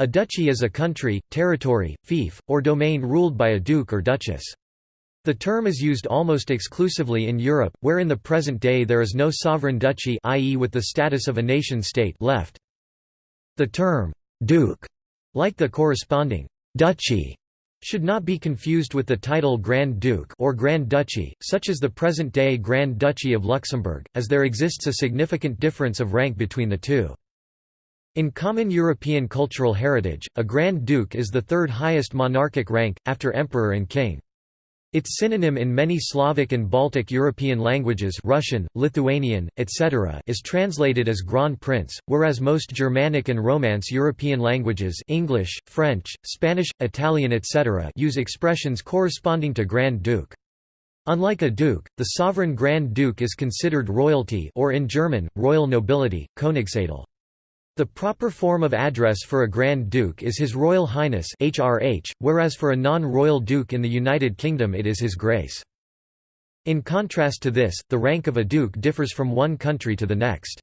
A duchy is a country, territory, fief, or domain ruled by a duke or duchess. The term is used almost exclusively in Europe, where in the present day there is no sovereign duchy i.e. with the status of a nation-state left. The term «duke», like the corresponding «duchy», should not be confused with the title Grand Duke or Grand Duchy, such as the present-day Grand Duchy of Luxembourg, as there exists a significant difference of rank between the two. In common European cultural heritage, a Grand Duke is the third highest monarchic rank, after emperor and king. Its synonym in many Slavic and Baltic European languages Russian, Lithuanian, etc. is translated as Grand Prince, whereas most Germanic and Romance European languages English, French, Spanish, Italian etc. use expressions corresponding to Grand Duke. Unlike a duke, the sovereign Grand Duke is considered royalty or in German, royal nobility, Königsadel. The proper form of address for a Grand Duke is His Royal Highness HRH, whereas for a non-royal duke in the United Kingdom it is His Grace. In contrast to this, the rank of a duke differs from one country to the next.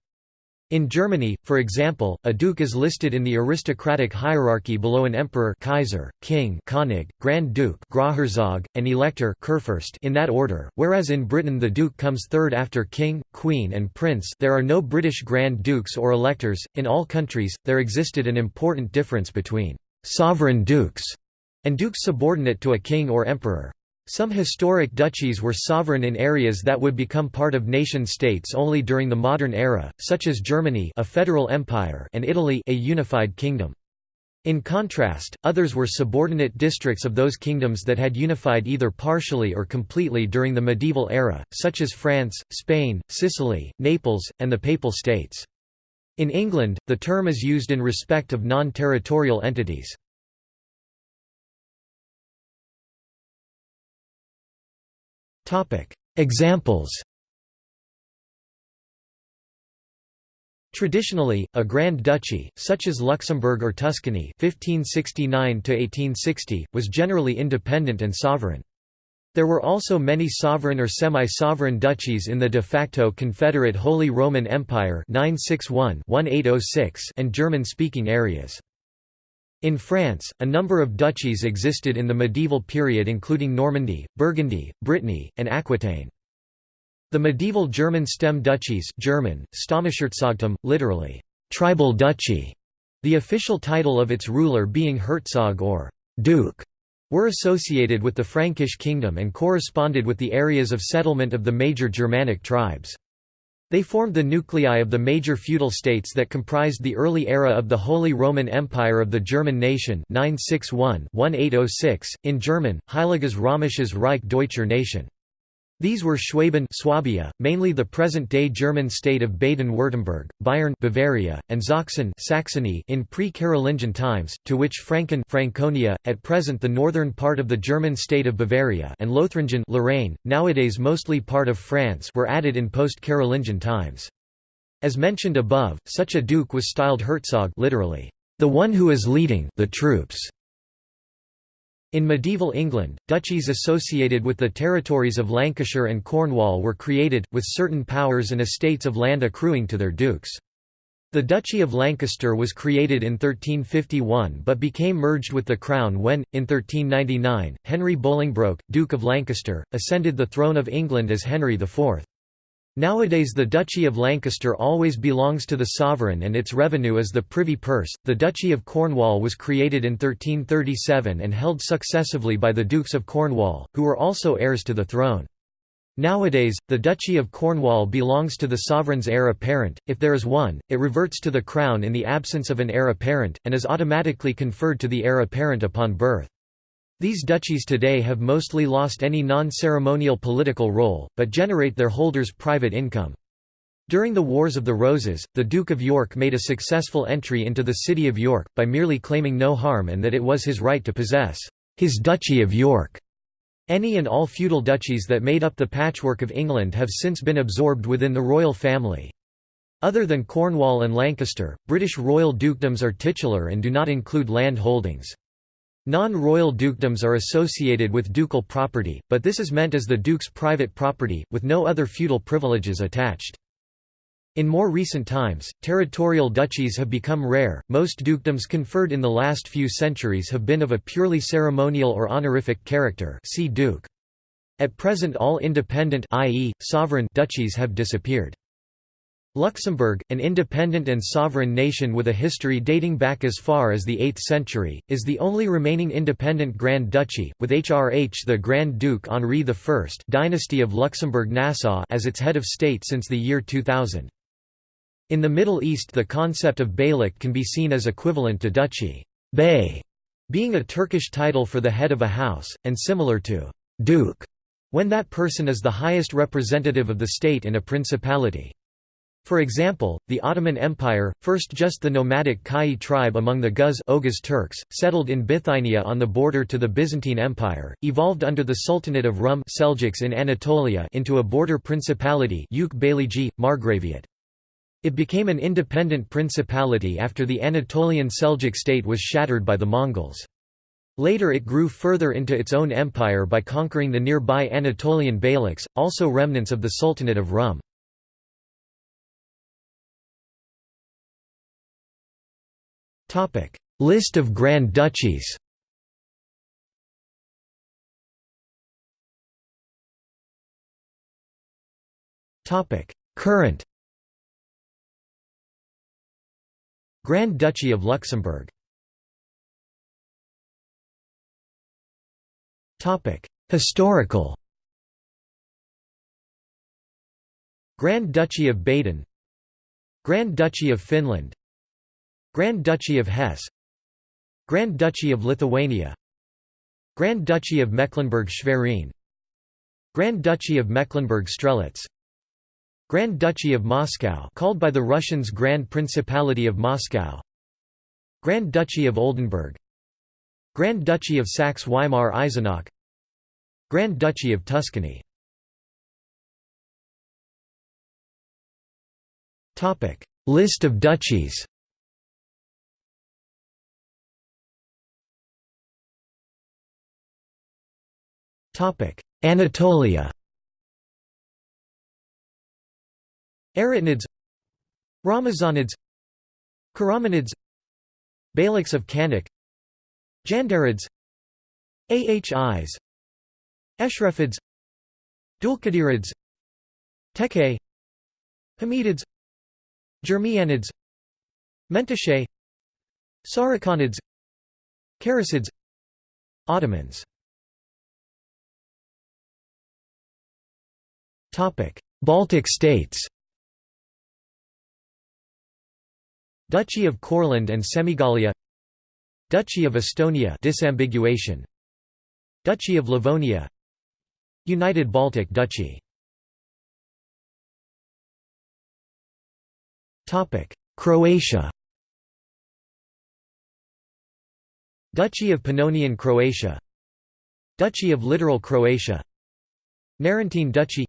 In Germany, for example, a duke is listed in the aristocratic hierarchy below an emperor Kaiser, king König, Grand Duke Großherzog, and elector Kurfürst in that order, whereas in Britain the duke comes third after king, queen and prince there are no British Grand Dukes or electors. In all countries, there existed an important difference between «sovereign dukes» and dukes subordinate to a king or emperor. Some historic duchies were sovereign in areas that would become part of nation-states only during the modern era, such as Germany a federal empire and Italy a unified kingdom. In contrast, others were subordinate districts of those kingdoms that had unified either partially or completely during the medieval era, such as France, Spain, Sicily, Naples, and the Papal States. In England, the term is used in respect of non-territorial entities. Examples Traditionally, a Grand Duchy, such as Luxembourg or Tuscany (1569–1860), was generally independent and sovereign. There were also many sovereign or semi-sovereign duchies in the de facto Confederate Holy Roman Empire (961–1806) and German-speaking areas. In France, a number of duchies existed in the medieval period including Normandy, Burgundy, Brittany, and Aquitaine. The medieval German stem duchies German, literally, tribal duchy, the official title of its ruler being Herzog or Duke, were associated with the Frankish kingdom and corresponded with the areas of settlement of the major Germanic tribes. They formed the nuclei of the major feudal states that comprised the early era of the Holy Roman Empire of the German nation 961-1806, in German, Heiliges Römisches Reich Deutscher Nation. These were Schwaben Swabia, mainly the present-day German state of Baden-Württemberg, Bayern Bavaria, and Sachsen Saxony in pre-Carolingian times, to which Franken Franconia, at present the northern part of the German state of Bavaria and Lothringen Lorraine, nowadays mostly part of France were added in post-Carolingian times. As mentioned above, such a duke was styled Herzog literally, the one who is leading the troops. In medieval England, duchies associated with the territories of Lancashire and Cornwall were created, with certain powers and estates of land accruing to their dukes. The Duchy of Lancaster was created in 1351 but became merged with the Crown when, in 1399, Henry Bolingbroke, Duke of Lancaster, ascended the throne of England as Henry IV. Nowadays the Duchy of Lancaster always belongs to the sovereign and its revenue is the privy purse. The Duchy of Cornwall was created in 1337 and held successively by the Dukes of Cornwall, who were also heirs to the throne. Nowadays, the Duchy of Cornwall belongs to the sovereign's heir apparent, if there is one, it reverts to the crown in the absence of an heir apparent, and is automatically conferred to the heir apparent upon birth. These duchies today have mostly lost any non-ceremonial political role, but generate their holders' private income. During the Wars of the Roses, the Duke of York made a successful entry into the city of York, by merely claiming no harm and that it was his right to possess his Duchy of York. Any and all feudal duchies that made up the patchwork of England have since been absorbed within the royal family. Other than Cornwall and Lancaster, British royal dukedoms are titular and do not include land holdings. Non-royal dukedoms are associated with ducal property, but this is meant as the duke's private property, with no other feudal privileges attached. In more recent times, territorial duchies have become rare. Most dukedoms conferred in the last few centuries have been of a purely ceremonial or honorific character. See duke. At present all independent i.e., sovereign duchies have disappeared. Luxembourg, an independent and sovereign nation with a history dating back as far as the 8th century, is the only remaining independent Grand Duchy, with HRH the Grand Duke Henri I dynasty of Luxembourg-Nassau as its head of state since the year 2000. In the Middle East the concept of beylik can be seen as equivalent to duchy bey, being a Turkish title for the head of a house, and similar to duke, when that person is the highest representative of the state in a principality. For example, the Ottoman Empire, first just the nomadic Kai tribe among the Guz Oghuz Turks, settled in Bithynia on the border to the Byzantine Empire, evolved under the Sultanate of Rum Seljuks in Anatolia into a border principality Margraviate. It became an independent principality after the Anatolian Seljuk state was shattered by the Mongols. Later it grew further into its own empire by conquering the nearby Anatolian beyliks, also remnants of the Sultanate of Rum. List of Grand Duchies. Current. Grand Duchy of Luxembourg. Historical. Grand Duchy of Baden. Grand Duchy of Finland Grand Duchy of Hesse. Grand Duchy of Lithuania. Grand Duchy of Mecklenburg-Schwerin Grand Duchy of Mecklenburg-Strelitz Grand Duchy of Moscow called by the Russians Grand Principality of Moscow. Grand Duchy of Oldenburg. Grand Duchy of Saxe-Weimar-Eisenach Grand Duchy of Tuscany. List of duchies Anatolia. Aratinids Ramazanids. Karamanids Beyliks of Kanak. Jandarids. Ahis. Eshrefids. Dulkadirids Tekhe Hamidids. Germianids. Mentashe Sarikanids Karasids Ottomans Baltic states Duchy of Courland and Semigallia Duchy of Estonia disambiguation. Duchy of Livonia United Baltic Duchy. Topic. Croatia Duchy of Pannonian Croatia Duchy of Littoral Croatia Narentine Duchy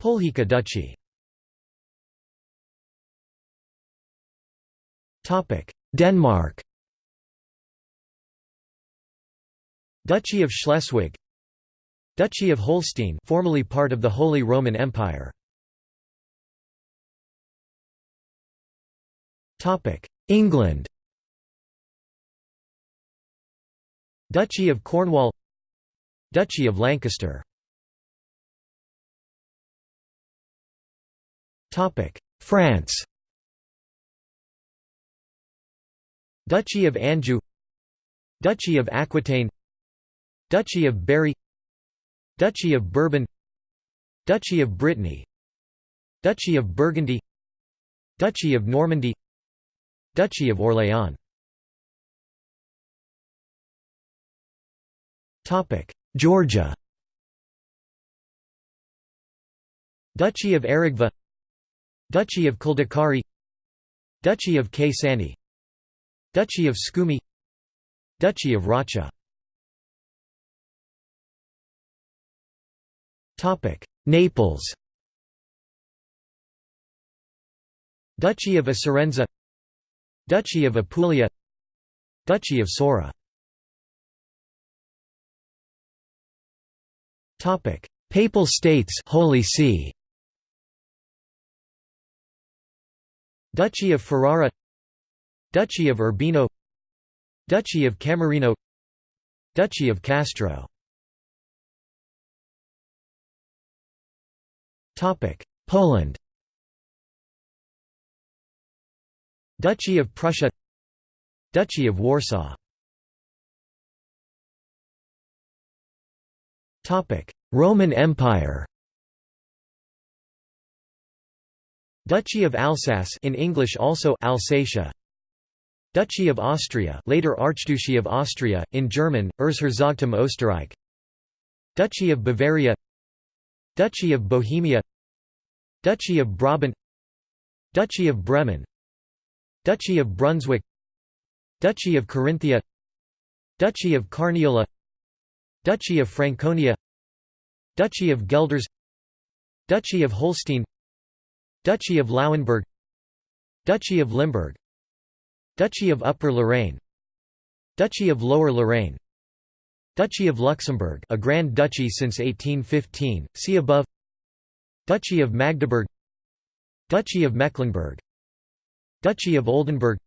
Polhika Duchy. Denmark. Duchy of Schleswig. Duchy of Holstein formerly part of the Holy Roman Empire. England. Duchy of Cornwall. Duchy of Lancaster France Duchy of Anjou Duchy of Aquitaine Duchy of Berry Duchy of Bourbon Duchy of Brittany Duchy of Burgundy Duchy of Normandy Duchy of Orléans Georgia Duchy of Aragva Duchy of Kldekari Duchy of Kay Duchy of Scumi Duchy of Racha. Naples. Duchy of Acerenza Duchy of Apulia Duchy of Sora. Papal States Holy See Duchy of Ferrara Duchy of Urbino Duchy of Camerino Duchy of Castro. Poland. Duchy of Prussia Duchy of Warsaw. Roman Empire Duchy of Alsace in English also Alsatia Duchy of Austria later Archduchy of Austria in German Erzherzogtum Österreich Duchy of Bavaria Duchy of Bohemia Duchy of Brabant Duchy of Bremen Duchy of Brunswick Duchy of Carinthia Duchy of Carniola Duchy of Franconia Duchy of Guelders Duchy of Holstein Duchy of Lauenburg Duchy of Limburg Duchy of Upper Lorraine Duchy of Lower Lorraine Duchy of Luxembourg a Grand Duchy since 1815, see above Duchy of Magdeburg Duchy of Mecklenburg Duchy of Oldenburg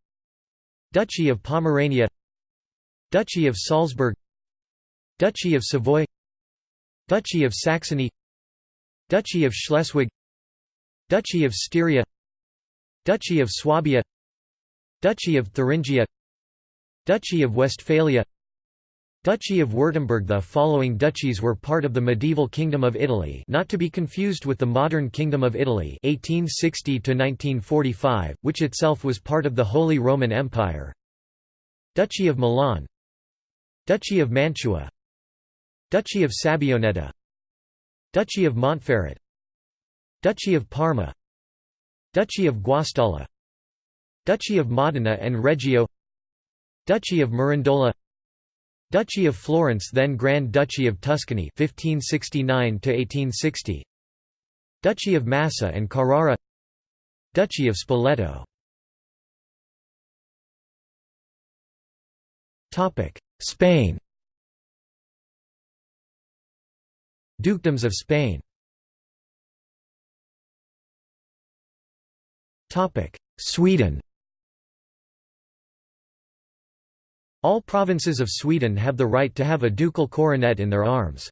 Duchy of Pomerania Duchy of Salzburg Duchy of Savoy Duchy of Saxony Duchy of Schleswig Duchy of Styria Duchy of Swabia Duchy of Thuringia Duchy of Westphalia Duchy of Württemberg The following duchies were part of the medieval Kingdom of Italy not to be confused with the modern Kingdom of Italy 1860 which itself was part of the Holy Roman Empire. Duchy of Milan Duchy of Mantua Duchy of Sabbioneta Duchy of Montferrat Duchy of Parma Duchy of Guastalla Duchy of Modena and Reggio Duchy of Mirandola Duchy of Florence then Grand Duchy of Tuscany 1569 1860 Duchy of Massa and Carrara Duchy of Spoleto. Topic Spain. Dukedoms of Spain Topic Sweden All provinces of Sweden have the right to have a ducal coronet in their arms.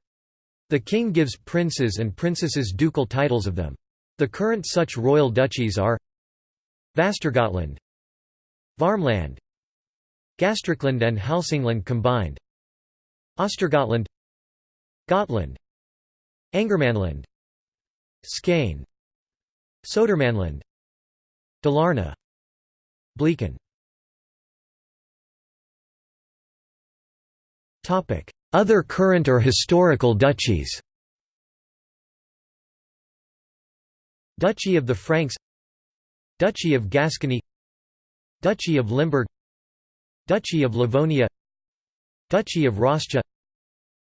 The king gives princes and princesses ducal titles of them. The current such royal duchies are Västergötland Värmland Gästrikland and Hälsingland combined Östergötland Gotland Angermanland Skane Södermanland Dalarna Blekinge Other current or historical duchies. Duchy of the Franks. Duchy of Gascony. Duchy of Limburg. Duchy of Livonia. Duchy of Rascia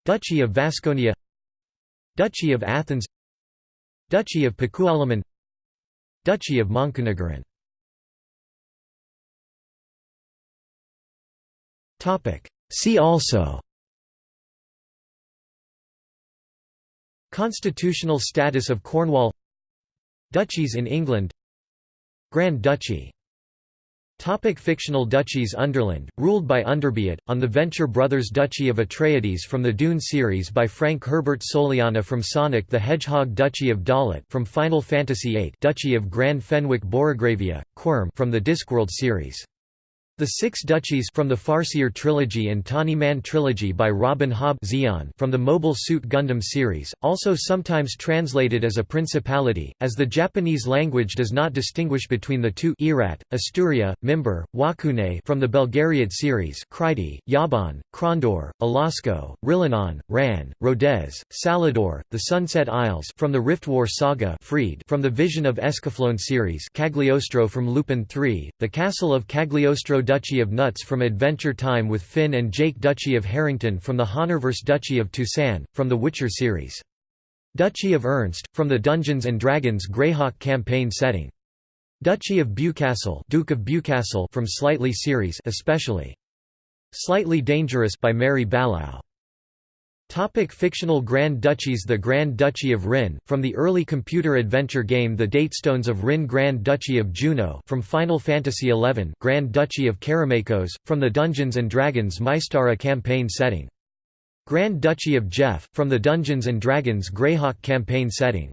Duchy of Vasconia. Duchy of Athens. Duchy of Pakualaman Duchy of Montenegrin See also. Constitutional status of Cornwall. Duchies in England. Grand Duchy Topic fictional duchies Underland, ruled by Underbeat, on the Venture Brothers Duchy of Atreides from the Dune series by Frank Herbert Soleanna from Sonic the Hedgehog Duchy of Dollet from Final Fantasy VIII Duchy of Grand Fenwick Borogravia, Quirm from the Discworld series the Six Duchies from the Farseer trilogy and Tawny Man trilogy by Robin Hobb from the Mobile Suit Gundam series, also sometimes translated as a principality, as the Japanese language does not distinguish between the two Erat, Asturia, Mimbre, Wacune from the Belgariad series Crydee, Yabon, Krondor, Alasko, Rillanon, Ran, Rodez, Salador, the Sunset Isles from the Rift War saga Freed from the Vision of Escaflowne series Cagliostro from Lupin III, the Castle of Cagliostro Duchy of Nuts from Adventure Time with Finn and Jake Duchy of Harrington from the Honorverse Duchy of Toussaint, from the Witcher series. Duchy of Urnst, from the Dungeons & Dragons Greyhawk campaign setting. Duchy of Bewcastle, Duke of Bewcastle from Slightly series especially. Slightly Dangerous by Mary Balogh. Topic fictional Grand Duchies The Grand Duchy of Ryn, from the early computer adventure game The Datestones of Ryn Grand Duchy of Jeuno from Final Fantasy XI Grand Duchy of Karameikos, from the Dungeons & Dragons Mystara campaign setting. Grand Duchy of Geoff, from the Dungeons & Dragons Greyhawk campaign setting.